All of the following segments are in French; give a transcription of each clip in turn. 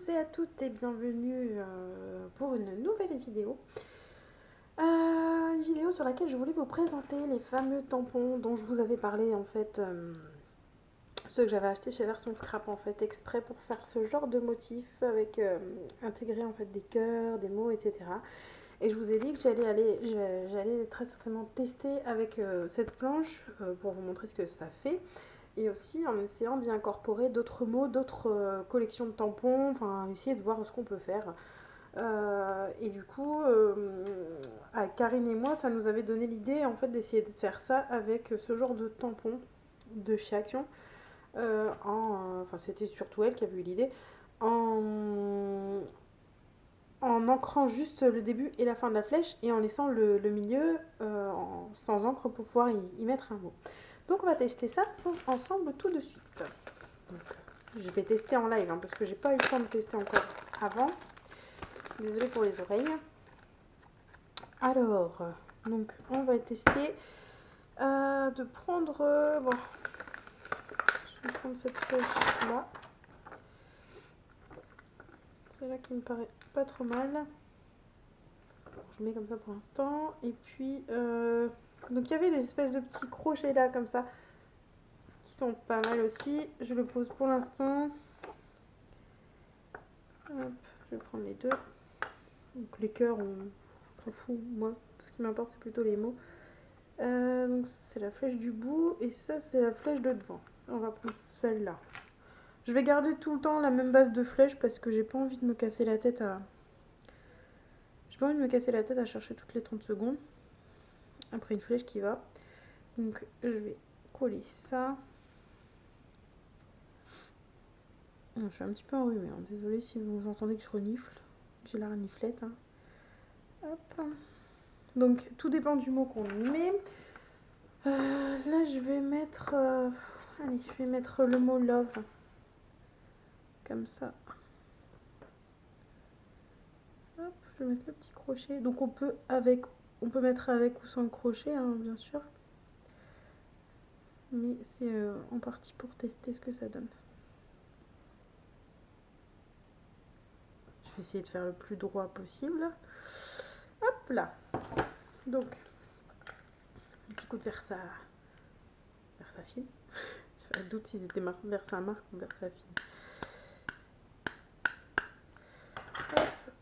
tous et à toutes et bienvenue euh, pour une nouvelle vidéo. Euh, une vidéo sur laquelle je voulais vous présenter les fameux tampons dont je vous avais parlé en fait. Euh, ceux que j'avais acheté chez Version Scrap en fait exprès pour faire ce genre de motif avec intégrer en fait des cœurs, des mots etc. Et je vous ai dit que j'allais aller, j'allais très certainement tester avec cette planche pour vous montrer ce que ça fait et aussi en essayant d'y incorporer d'autres mots, d'autres euh, collections de tampons, enfin essayer de voir ce qu'on peut faire. Euh, et du coup, euh, à Karine et moi, ça nous avait donné l'idée en fait d'essayer de faire ça avec ce genre de tampons de chez Action. en, enfin, c'était surtout elle qui avait eu l'idée. En ancrant juste le début et la fin de la flèche et en laissant le, milieu sans encre pour pouvoir y mettre un mot. Donc on va tester ça ensemble tout de suite. je vais tester en live hein, parce que j'ai pas eu le temps de tester encore avant. Désolée pour les oreilles. Alors, donc on va tester euh, de prendre... Euh, bon, je vais prendre cette flèche là. C'est là qui me paraît pas trop mal. je mets comme ça pour l'instant. Et puis... Euh, donc il y avait des espèces de petits crochets là comme ça qui sont pas mal aussi. Je le pose pour l'instant. je vais prendre les deux. Donc les cœurs, on s'en fout moi. Ce qui m'importe c'est plutôt les mots. Euh, donc c'est la flèche du bout et ça c'est la flèche de devant. On va prendre celle-là. Je vais garder tout le temps la même base de flèche parce que j'ai pas envie de me casser la tête à... J'ai pas envie de me casser la tête à chercher toutes les 30 secondes après une flèche qui va. Donc je vais coller ça. Je suis un petit peu enrhumée, hein. désolée si vous entendez que je renifle. J'ai la reniflette. Hein. Hop. Donc tout dépend du mot qu'on met. Euh, là je vais mettre... Euh, allez, je vais mettre le mot love. Comme ça. Hop, je vais mettre le petit crochet. Donc on peut avec on peut mettre avec ou sans crochet, hein, bien sûr. Mais c'est euh, en partie pour tester ce que ça donne. Je vais essayer de faire le plus droit possible. Hop là. Donc, un petit coup de vers sa, vers sa fille. Je doute s'ils étaient vers sa marque ou vers sa fille.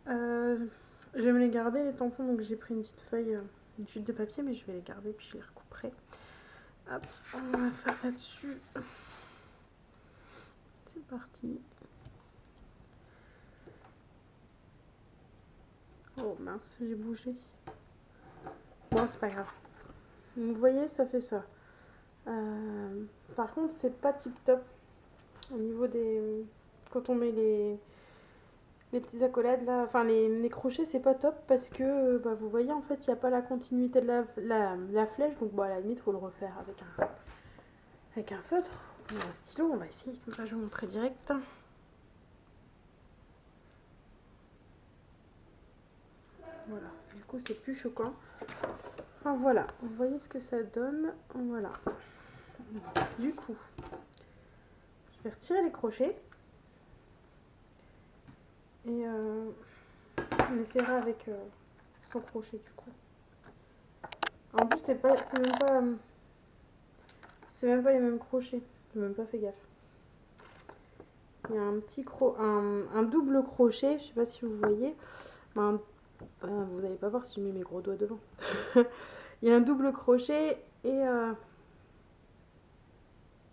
Euh, je vais me les garder les tampons, donc j'ai pris une petite feuille, euh, une chute de papier, mais je vais les garder puis je les recouperai. Hop, on va faire là-dessus. C'est parti. Oh mince, j'ai bougé. Bon, c'est pas grave. vous voyez, ça fait ça. Euh, par contre, c'est pas tip top au niveau des. Quand on met les, les petites accolades là, enfin les, crochets c'est pas top parce que euh, bah, vous voyez en fait il n'y a pas la continuité de la, flèche donc bon, à la limite il faut le refaire avec un, avec un feutre ou un stylo, on va essayer comme ça je vais vous montrer direct. Voilà, du coup c'est plus choquant. Enfin voilà, vous voyez ce que ça donne, voilà. Du coup, je vais retirer les crochets. Et euh, on essaiera avec euh, son crochet du coup. En plus c'est pas c'est même pas c'est même pas les mêmes crochets. J'ai même pas fait gaffe. Il y a un petit cro un, double crochet, je sais pas si vous voyez. Ben, vous n'allez pas voir si je mets mes gros doigts devant. il y a un double crochet et euh,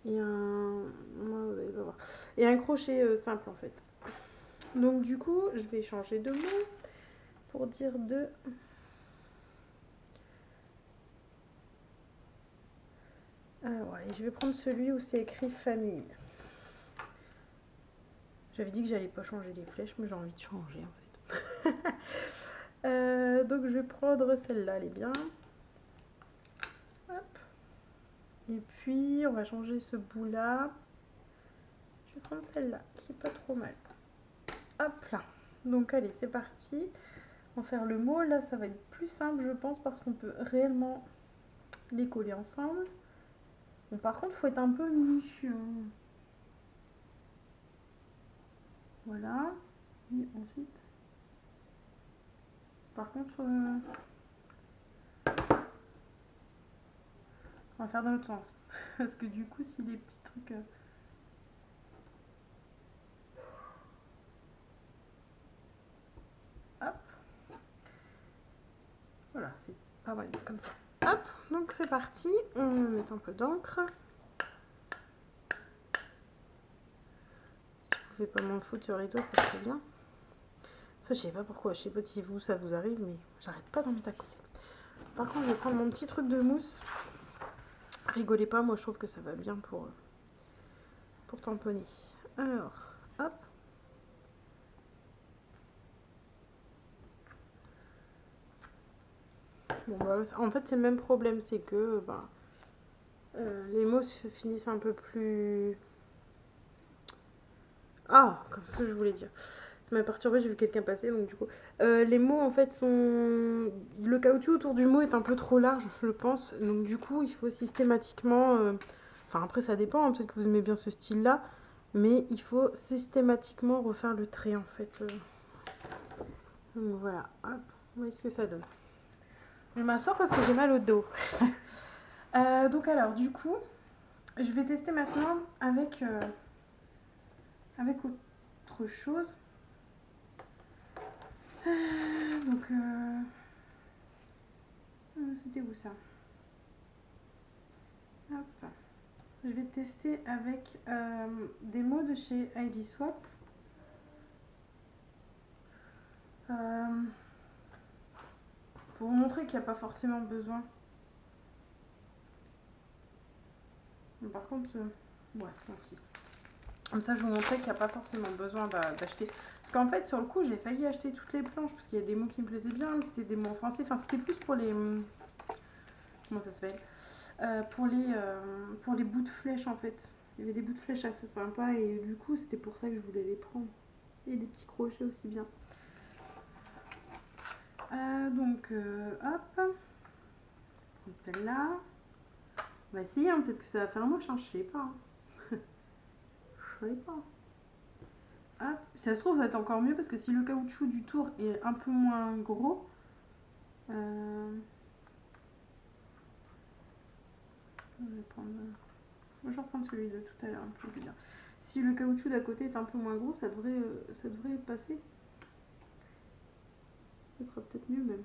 un a un crochet simple en fait. Donc du coup, je vais changer de mot pour dire de... Alors, allez, je vais prendre celui où c'est écrit famille. J'avais dit que j'allais pas changer les flèches, mais j'ai envie de changer en fait. Euh, donc je vais prendre celle-là, elle est bien. Hop. Et puis on va changer ce bout là. Je vais prendre celle-là, qui est pas trop mal. Hop là. Donc allez, c'est parti. On va faire le mot. Là, ça va être plus simple, je pense, parce qu'on peut réellement les coller ensemble. Bon, par contre, faut être un peu minutieux. Voilà. Et ensuite, par contre, euh, on va faire dans l'autre sens. Parce que du coup, si les petits trucs... euh, Hop. Voilà, c'est comme ça. Hop, donc c'est parti. On met un peu d'encre. Si je pouvais pas m'en foutre sur les doigts, ça serait bien. Ça, je sais pas pourquoi. Je sais pas si vous, ça vous arrive, mais j'arrête pas d'en mettre à côté. Par contre, je vais prendre mon petit truc de mousse. Rigolez pas, moi je trouve que ça va bien pour, pour tamponner. Alors, hop. Bah, en fait, c'est le même problème, c'est que bah, euh, les mots se finissent un peu plus. Ah, comme ça je voulais dire. Ça m'a perturbé, j'ai vu quelqu'un passer, donc du coup. Euh, les mots en fait sont. Le caoutchouc autour du mot est un peu trop large, je pense. Donc du coup, il faut systématiquement. euh, Enfin, après, ça dépend, hein, peut-être que vous aimez bien ce style-là. Mais il faut systématiquement refaire le trait en fait. Donc voilà, hop, voyez ce que ça donne? Je m'assois parce que j'ai mal au dos. Euh, donc alors, du coup, je vais tester maintenant avec, euh, avec autre chose. Euh, donc, c'était où ça? Hop. Je vais tester avec des mots de chez ID Swap. Euh, pour vous montrer qu'il n'y a pas forcément besoin. Mais Par contre, euh, ouais, merci. Comme ça, je vous montrais qu'il n'y a pas forcément besoin d'a- d'acheter. Parce qu'en fait, sur le coup, j'ai failli acheter toutes les planches parce qu'il y a des mots qui me plaisaient bien, c'était des mots en français. Enfin, c'était plus pour les. hum, Comment ça s'appelle Euh, pour, les, euh, pour les bouts de flèches en fait. Il y avait des bouts de flèches assez sympas et du coup, c'était pour ça que je voulais les prendre. Et des petits crochets aussi bien. Euh, donc, euh, hop. Celle-là. On va essayer, hein, peut-être que ça va faire moche, hein, je sais pas. hein. je sais pas. Hop. Si ça se trouve, ça va être encore mieux parce que si le caoutchouc du tour est un peu moins gros. euh, Je vais prendre. Reprendre celui de tout à l'heure, hein. Si le caoutchouc d'à côté est un peu moins gros, ça devrait, euh, ça devrait passer. Ça sera peut-être mieux même.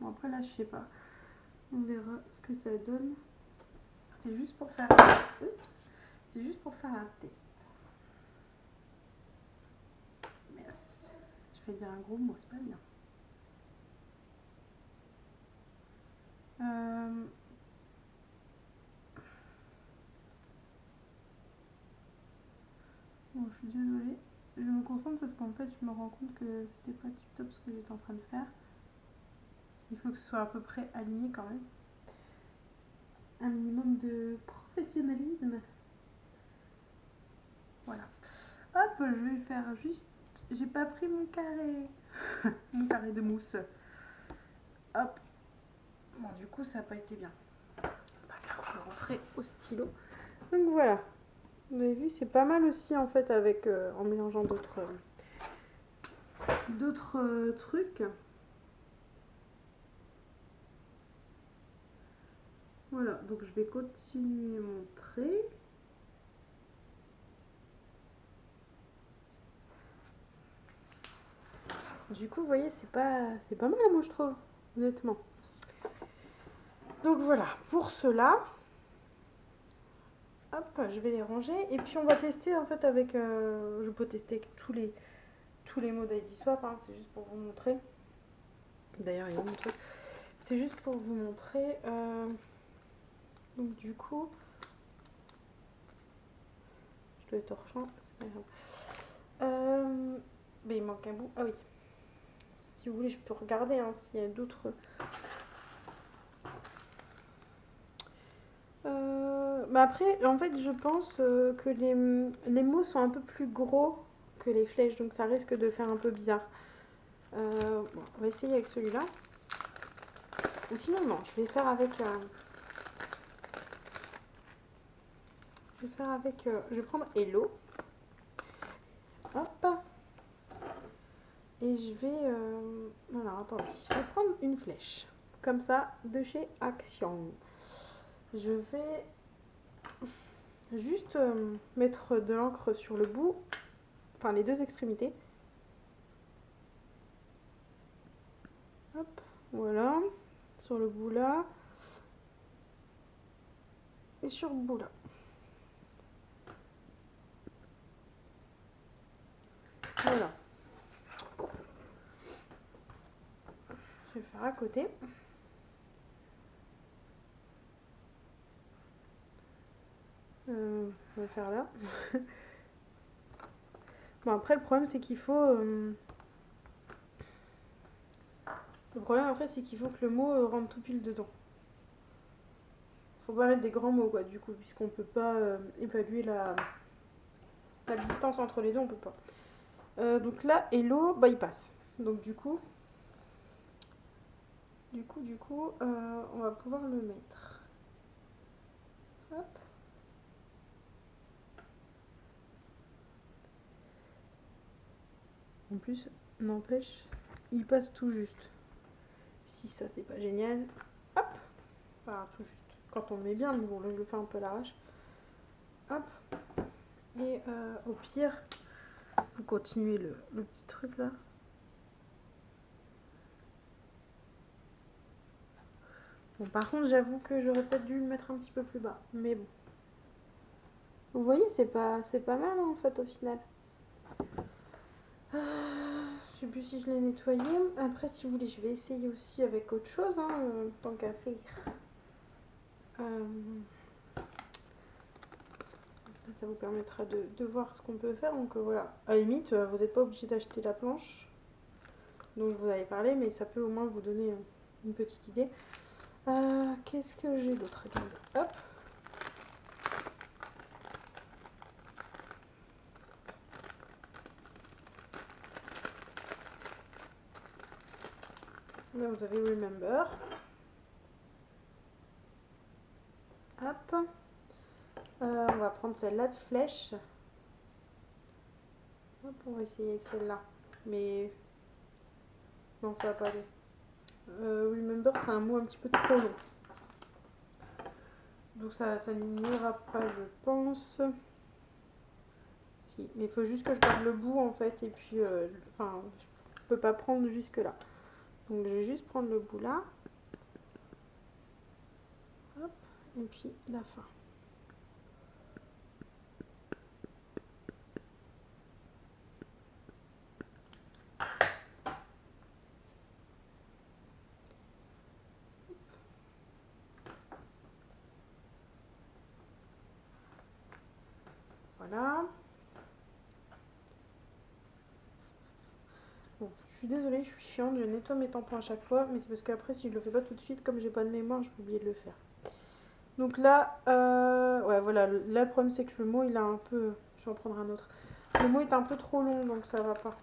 Bon, après là, je sais pas. On verra ce que ça donne. C'est juste pour faire. Oups. C'est juste pour faire un test. Merci. Je vais dire un gros mot, c'est pas bien. Euh, Bon, je suis désolée. Je me concentre parce qu'en fait, je me rends compte que c'était pas tip top ce que j'étais en train de faire. Il faut que ce soit à peu près aligné quand même. Un minimum de professionnalisme. Voilà. Hop, je vais faire juste. J'ai pas pris mon carré. mon carré de mousse. Hop. Bon, du coup, ça n'a pas été bien. C'est pas grave, je vais rentrer au stylo. Donc voilà. Vous avez vu, c'est pas mal aussi en fait avec euh, en mélangeant d'autres euh, d'autres euh, trucs. Voilà, donc je vais continuer mon trait. Du coup, vous voyez, c'est pas c'est pas mal moi je trouve, honnêtement. Donc voilà, pour cela, Je vais les ranger et puis on va tester en fait avec. euh, je peux tester tous les tous les mots d'ID Swap, hein, c'est juste pour vous montrer. D'ailleurs, il y a mon truc. C'est juste pour vous montrer. euh, donc du coup, je dois être hors c'est grave. Euh, mais il manque un bout. Ah oui. Si vous voulez, je peux regarder hein, s'il y a d'autres. Mais après, en fait, je pense euh, que les, les mots sont un peu plus gros que les flèches, donc ça risque de faire un peu bizarre. Euh, on va essayer avec celui-là. Ou sinon, non, je vais faire avec. euh, je vais faire avec. je vais prendre Hello. Hop. Et je vais... Alors, attendez. Je vais prendre une flèche. Comme ça, de chez Action. Je vais juste euh, mettre de l'encre sur le bout. Enfin, les deux extrémités. Hop, voilà. Sur le bout là. Et sur le bout là. Voilà. Je vais faire à côté. Euh, on va faire là. bon après le problème c'est qu'il faut... Euh, le problème après c'est qu'il faut que le mot euh, rentre tout pile dedans. Faut pas mettre des grands mots quoi du coup puisqu'on peut pas évaluer la... la distance entre les deux on peut pas. Euh, donc là, Hello, il passe. Donc du coup, du coup, du coup, euh, on va pouvoir le mettre. Hop. En plus, n'empêche, il passe tout juste. Si ça, c'est pas génial. Hop. Enfin, tout juste. Quand on le met bien, bon, là, je le fais un peu à l'arrache. Hop. Et euh, au pire, vous continuez le, petit truc là. Bon, par contre, j'avoue que j'aurais peut-être dû le mettre un petit peu plus bas. Mais bon. Vous voyez, c'est pas, c'est pas mal hein, en fait au final. Je sais plus si je l'ai nettoyé. Après, si vous voulez, je vais essayer aussi avec autre chose, hein, euh, tant qu'à faire. Euh, ça, vous permettra de, voir ce qu'on peut faire. Donc euh, voilà, à limite, euh, vous n'êtes pas obligé d'acheter la planche dont je vous avais parlé, mais ça peut au moins vous donner une petite idée. Qu'est-ce que j'ai d'autre? Hop Là, vous avez Remember. Hop. Euh, on va prendre celle-là de flèche. Hop, on va essayer avec celle-là. Mais non, ça va pas aller. Euh, remember, c'est un mot un petit peu trop long. Donc ça, ça n'ira pas, je pense. Si, mais il faut juste que je garde le bout en fait. Et puis, euh, enfin, je peux pas prendre jusque là. Je vais juste prendre le bout là. Et puis la fin. Voilà. Bon, je désolée, je suis chiante, je nettoie mes tampons à chaque fois, mais c'est parce qu'après, si je le fais pas tout de suite, comme j'ai pas de mémoire, je vais oublier de le faire. Donc là, euh, ouais, voilà, là, le problème, c'est que le mot, il a un peu... Je vais en prendre un autre. Le mot est un peu trop long, donc ça va pas.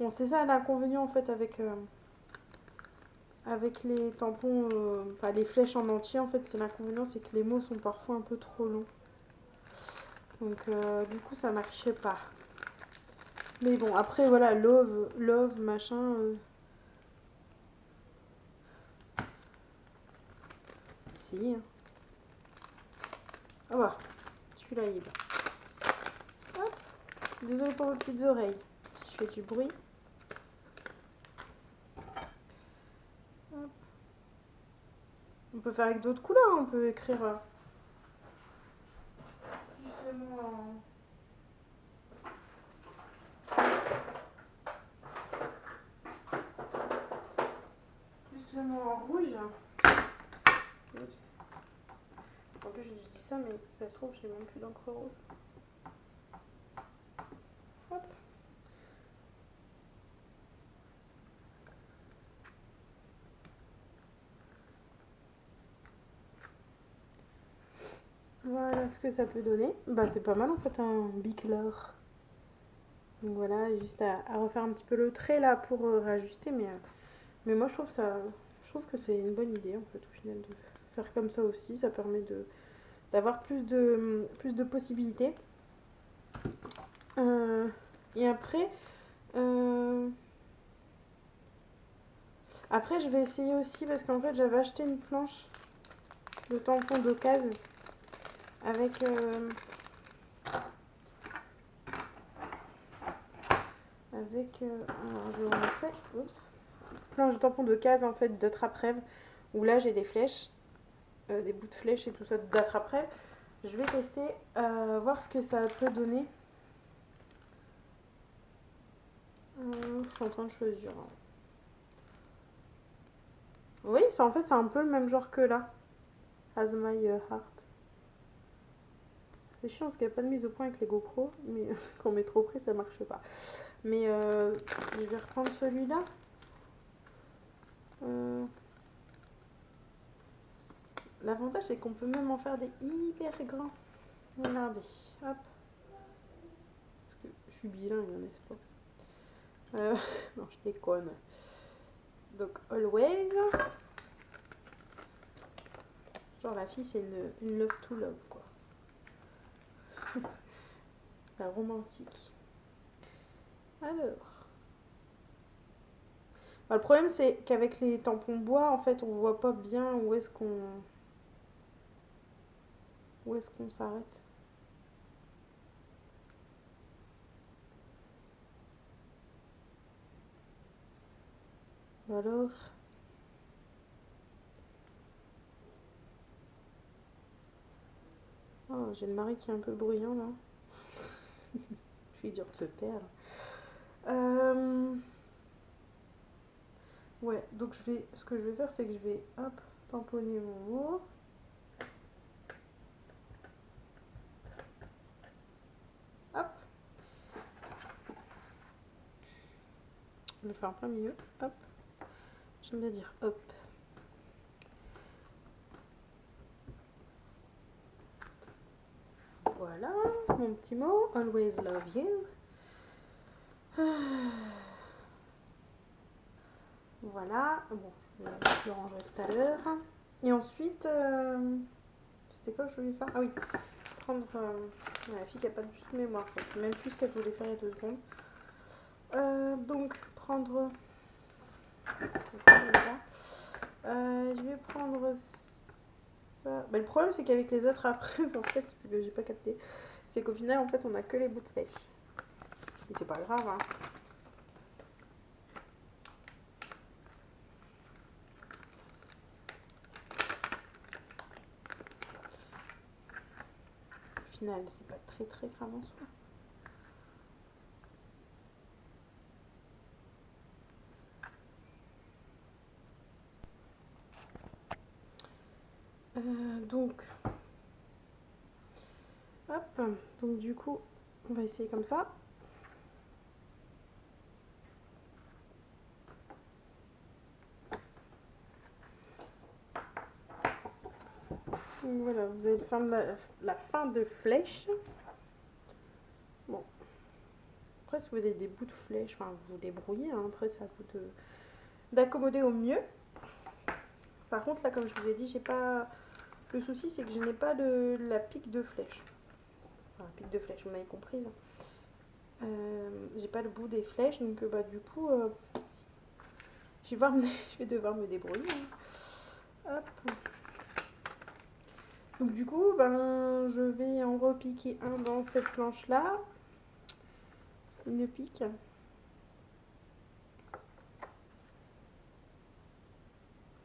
Bon, c'est ça l'inconvénient, en fait, avec... Euh, avec les tampons, euh, pas les flèches en entier, en fait, c'est l'inconvénient, c'est que les mots sont parfois un peu trop longs. Donc du coup ça marchait pas. Mais bon après voilà love, love machin. Euh. Si. Hein. Ah bah celui-là il est. Hop. Désolé pour vos petites oreilles. Si je fais du bruit. On peut faire avec d'autres couleurs, on peut écrire euh, Justement en rouge. Oups. En plus, je dis ça, mais ça se trouve, j'ai même plus d'encre rouge. Hop. Voilà ce que ça peut donner. Bah c'est pas mal en fait un bicolor. Donc voilà, juste à, refaire un petit peu le trait là pour euh, réajuster. Mais, euh, mais moi je trouve ça je trouve que c'est une bonne idée en fait au final de faire comme ça aussi. Ça permet de d'avoir plus de plus de possibilités. Euh, et après, Euh, Après, je vais essayer aussi parce qu'en fait, j'avais acheté une planche de tampon d'occasion avec euh, avec je vais. Oups. planche de tampon de case en fait de trappe-rêve où là j'ai des flèches euh, des bouts de flèches et tout ça d'attrape-rêve je vais tester euh, voir ce que ça peut donner. Euh, je suis en train de choisir hein. oui c'est en fait c'est un peu le même genre que là. As My Heart. C'est chiant parce qu'il n'y a pas de mise au point avec les GoPro mais quand on met trop près ça marche pas. Mais euh, je vais reprendre celui-là. L'avantage c'est qu'on peut même en faire des hyper grands. Regardez, hop. Parce que je suis bilingue, n'est-ce pas? Euh, Non, je déconne. Donc, always. Genre la fille c'est une, une love to love quoi. la romantique. Alors. Bah, le problème, c'est qu'avec les tampons bois, en fait, on voit pas bien où est-ce qu'on... Où est-ce qu'on s'arrête? Alors... Oh, j'ai le mari qui est un peu bruyant, là. Je suis dur de taire. Euh... Ouais, donc je vais, ce que je vais faire, c'est que je vais, hop, tamponner mon mot. Hop. Faire un plein milieu. Hop. J'aime bien dire hop. Voilà, mon petit mot. Always love you. Voilà, bon, je le rangerai tout à l'heure. Et ensuite, euh, c'était quoi que je voulais faire? Ah oui, prendre euh, la fille qui n'a pas de mémoire, c'est même plus ce qu'elle voulait faire il y a deux secondes. Euh, donc, Euh, je vais prendre ça. Bah, le problème, c'est qu'avec les autres après, en fait, ce que j'ai pas capté, c'est qu'au final, en fait, on a que les bouts de pêche. Et c'est pas grave, hein. Au final, c'est pas très très grave en soi. Euh, donc, hop, donc du coup, on va essayer comme ça. Voilà, vous avez la, fin de flèche. Bon. Après, si vous avez des bouts de flèche, enfin, vous vous débrouillez. Hein, après, ça vous d'accommoder au mieux. Par contre, là, comme je vous ai dit, j'ai pas... Le souci, c'est que je n'ai pas de la pique de flèche. Enfin, pique de flèche, vous m'avez compris. Euh, j'ai pas le bout des flèches, donc bah du coup, euh, je, vais me... je, vais devoir me débrouiller. Hein. Hop. Donc du coup, ben, je vais en repiquer un dans cette planche-là. Une pique.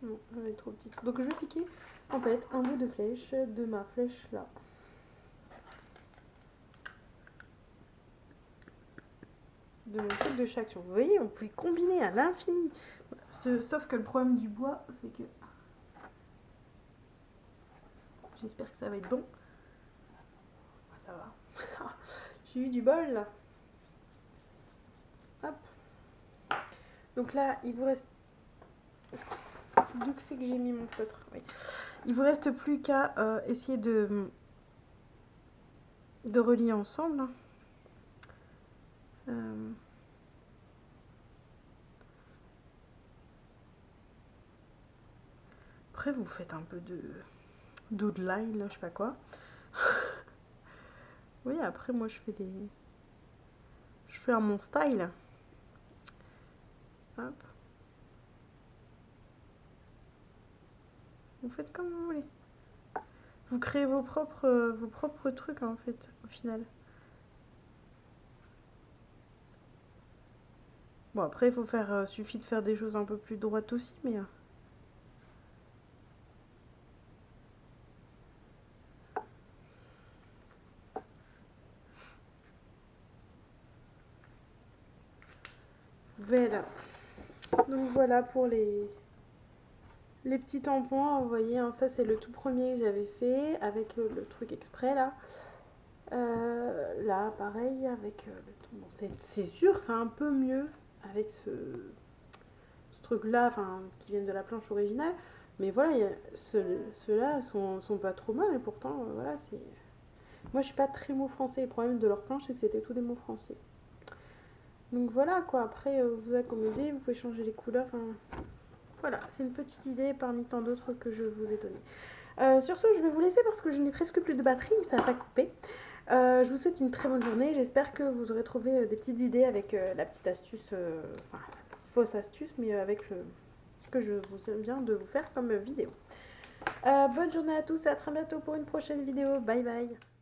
Non, elle est trop petite. Donc je vais piquer en fait un bout de flèche de ma flèche là. De mon truc de chaque Vous voyez, on peut combiner à l'infini. Sauf que le problème du bois, c'est que J'espère que ça va être bon. Ah, ça va. J'ai eu du bol là. Hop. Donc là, il vous reste... D'où c'est que j'ai mis mon feutre oui. Il vous reste plus qu'à euh, essayer de... de relier ensemble. Euh... Après, vous faites un peu de doodline, là, je sais pas quoi. oui, après, moi, je fais des... Je fais un mon style. Hop. Vous faites comme vous voulez. Vous créez vos propres, vos propres trucs en fait, au final. Bon après il faut faire, euh, suffit de faire des choses un peu plus droites aussi, mais... Euh. Voilà. Donc voilà pour les, les petits tampons. Vous voyez, hein, ça c'est le tout premier que j'avais fait avec le, truc exprès là. Euh, là, pareil, avec le c'est sûr, c'est un peu mieux avec ce, truc là, enfin, qui viennent de la planche originale. Mais voilà, ceux-là sont, sont, pas trop mal et pourtant, euh, voilà, c'est. Moi, je suis pas très mot français. Le problème de leur planche, c'est que c'était tout des mots français. Donc voilà quoi, après euh, vous accommodez, vous pouvez changer les couleurs. Voilà, c'est une petite idée parmi tant d'autres que je vous ai donné. Euh, sur ce, je vais vous laisser parce que je n'ai presque plus de batterie, ça n'a pas coupé. Euh, je vous souhaite une très bonne journée. J'espère que vous aurez trouvé des petites idées avec la petite astuce, enfin fausse astuce, mais avec ce que je vous viens de vous faire comme vidéo. bonne journée à tous et à très bientôt pour une prochaine vidéo. Bye bye